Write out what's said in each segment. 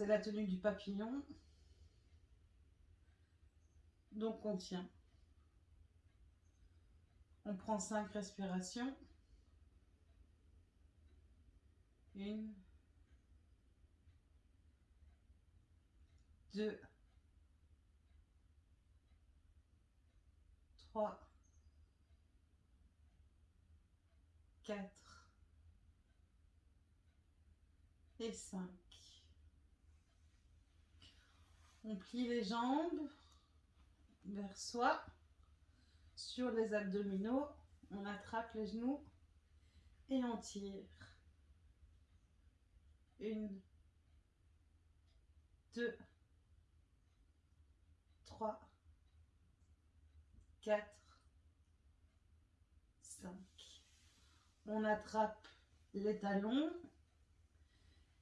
C'est la tenue du papillon. Donc on tient. On prend cinq respirations. Une. Deux. Trois. Quatre. Et cinq. On plie les jambes vers soi sur les abdominaux. On attrape les genoux et on tire. Une, deux, trois, quatre, cinq. On attrape les talons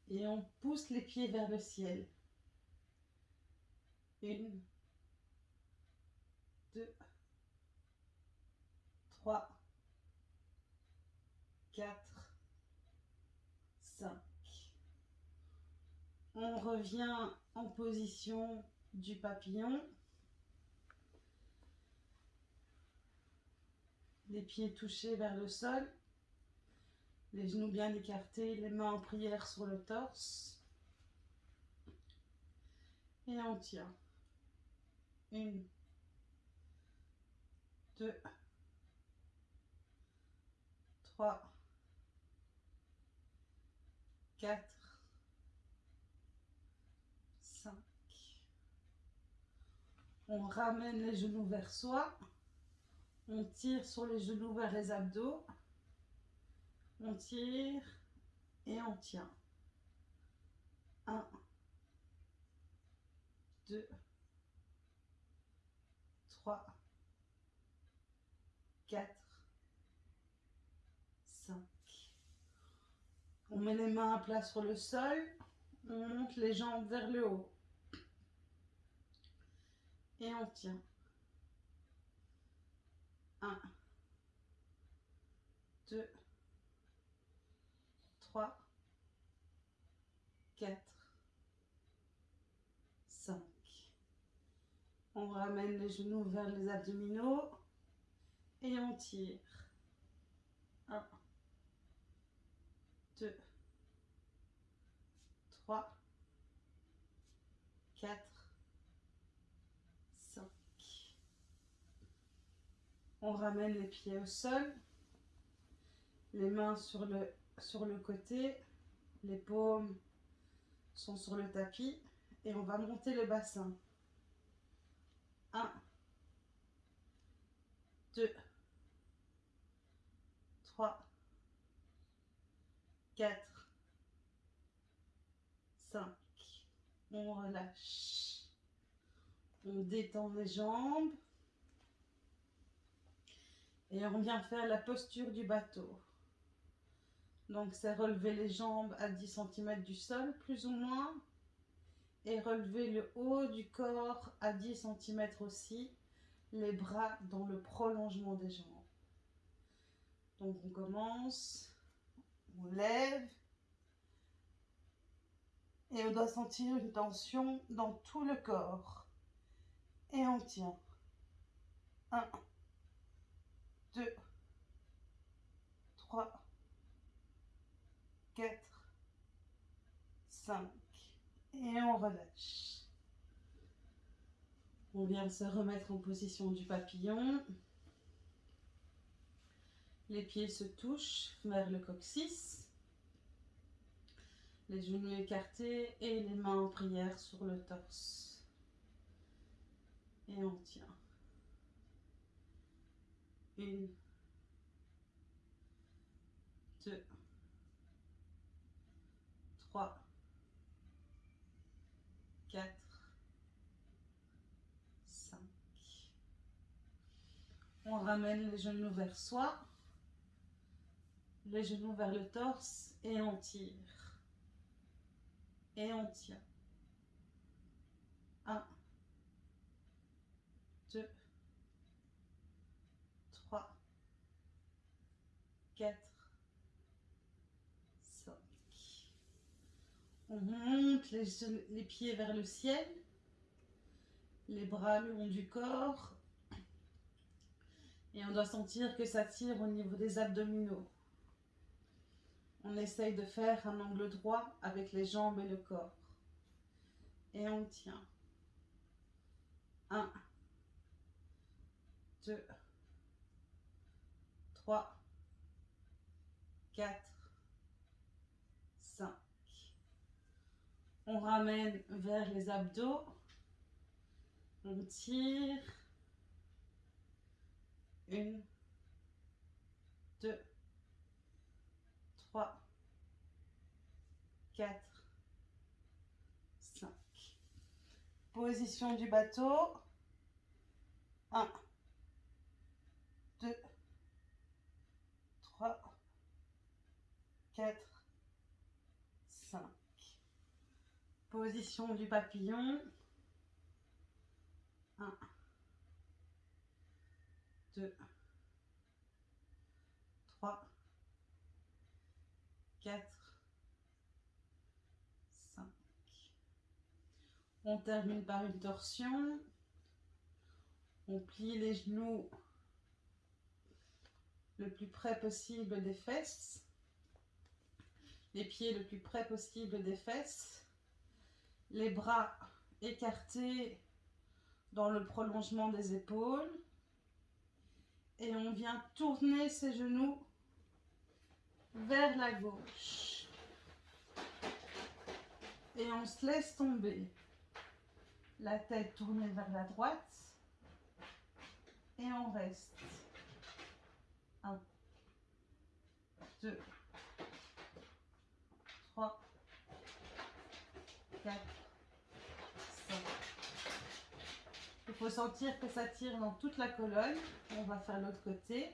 et on pousse les pieds vers le ciel. Une, deux, trois, quatre, cinq. On revient en position du papillon. Les pieds touchés vers le sol. Les genoux bien écartés, les mains en prière sur le torse. Et on tient. Une, deux, trois, quatre, cinq. On ramène les genoux vers soi. On tire sur les genoux vers les abdos. On tire et on tient. Un, deux, 3, 4, 5. On met les mains à plat sur le sol. On monte les jambes vers le haut. Et on tient. 1, 2, 3, 4, On ramène les genoux vers les abdominaux et on tire. Un, deux, trois, quatre, On ramène les pieds au sol, les mains sur le, sur le côté, les paumes sont sur le tapis et on va monter le bassin. 1, 2, 3, 4, 5. On relâche. On détend les jambes. Et on vient faire la posture du bateau. Donc c'est relever les jambes à 10 cm du sol, plus ou moins. Et relever le haut du corps à 10 cm aussi. Les bras dans le prolongement des jambes. Donc on commence, on lève. Et on doit sentir une tension dans tout le corps. Et on tient. 1, 2, 3, 4, 5. Et on relâche. On vient se remettre en position du papillon. Les pieds se touchent vers le coccyx. Les genoux écartés et les mains en prière sur le torse. Et on tient. Une, deux, trois, quatre, cinq. On ramène les genoux vers soi, les genoux vers le torse et on tire. Et on tient. Un, deux, 4, 5. On monte les pieds vers le ciel, les bras le long du corps. Et on doit sentir que ça tire au niveau des abdominaux. On essaye de faire un angle droit avec les jambes et le corps. Et on tient. 1, 2, 3, 4, 5. On ramène vers les abdos. On tire. Une, deux, trois, quatre, cinq. Position du bateau. Un, deux, trois, quatre, cinq. Position du papillon. Un, deux, trois, quatre, cinq. On termine par une torsion. On plie les genoux le plus près possible des fesses. Les pieds le plus près possible des fesses. Les bras écartés dans le prolongement des épaules. Et on vient tourner ses genoux vers la gauche. Et on se laisse tomber. La tête tournée vers la droite. Et on reste. 1, 2, 3, 4, 5. Il faut sentir que ça tire dans toute la colonne. On va faire l'autre côté.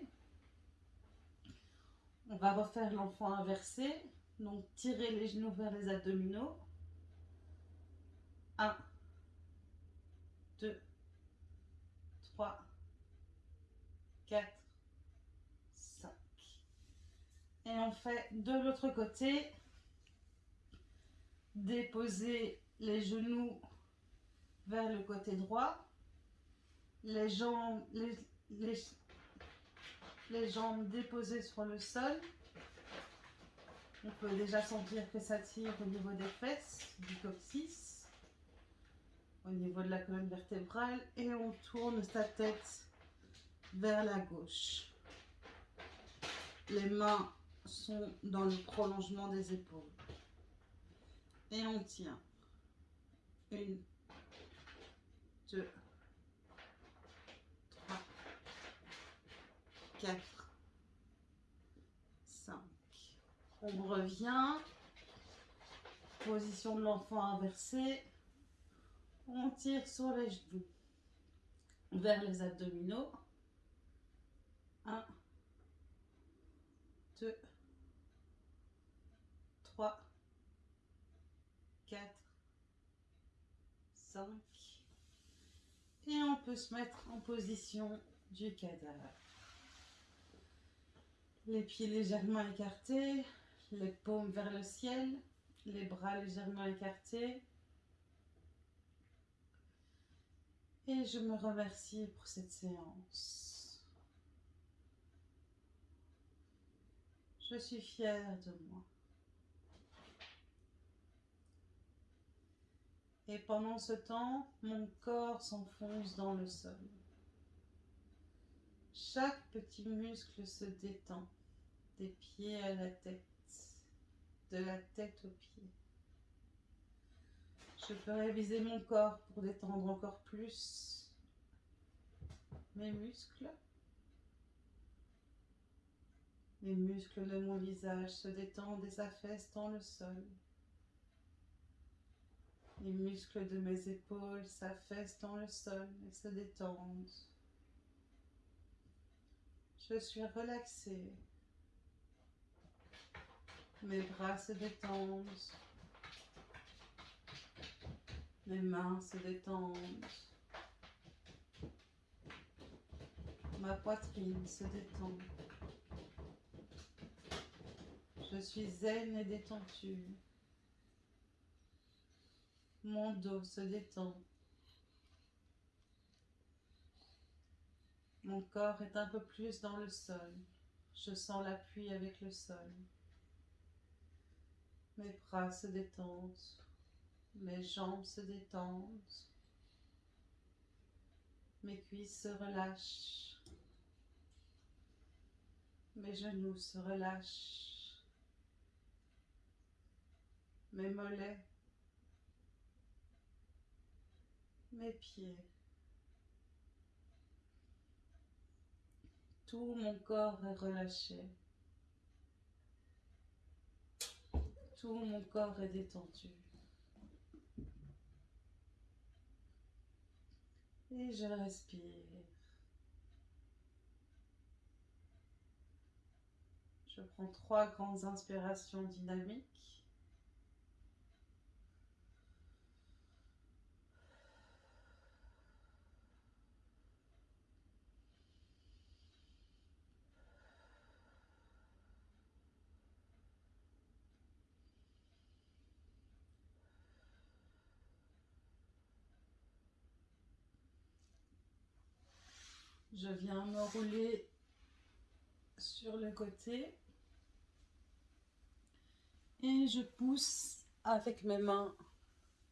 On va refaire l'enfant inversé. Donc, tirer les genoux vers les abdominaux. 1, 2, 3, 4, 5. Et on fait de l'autre côté. Déposer les genoux vers le côté droit. Les jambes, déposées sur le sol. On peut déjà sentir que ça tire au niveau des fesses, du coccyx, au niveau de la colonne vertébrale et on tourne sa tête vers la gauche. Les mains sont dans le prolongement des épaules. Et on tient. Une, deux, 4, 5. On revient. Position de l'enfant inversée. On tire sur les genoux vers les abdominaux. 1, 2, 3, 4, 5. Et on peut se mettre en position du cadavre. Les pieds légèrement écartés, les paumes vers le ciel, les bras légèrement écartés. Et je me remercie pour cette séance. Je suis fière de moi. Et pendant ce temps, mon corps s'enfonce dans le sol. Chaque petit muscle se détend, des pieds à la tête, de la tête aux pieds. Je peux réviser mon corps pour détendre encore plus mes muscles. Les muscles de mon visage se détendent et s'affaissent dans le sol. Les muscles de mes épaules s'affaissent dans le sol et se détendent. Je suis relaxée. Mes bras se détendent. Mes mains se détendent. Ma poitrine se détend. Je suis zen et détendue. Mon dos se détend. Mon corps est un peu plus dans le sol. Je sens l'appui avec le sol. Mes bras se détendent. Mes jambes se détendent. Mes cuisses se relâchent. Mes genoux se relâchent. Mes mollets. Mes pieds. Tout mon corps est relâché. Tout mon corps est détendu. Et je respire. Je prends trois grandes inspirations dynamiques. Je viens me rouler sur le côté et je pousse avec mes mains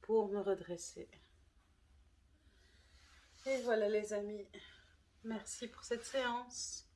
pour me redresser. Et voilà les amis, merci pour cette séance.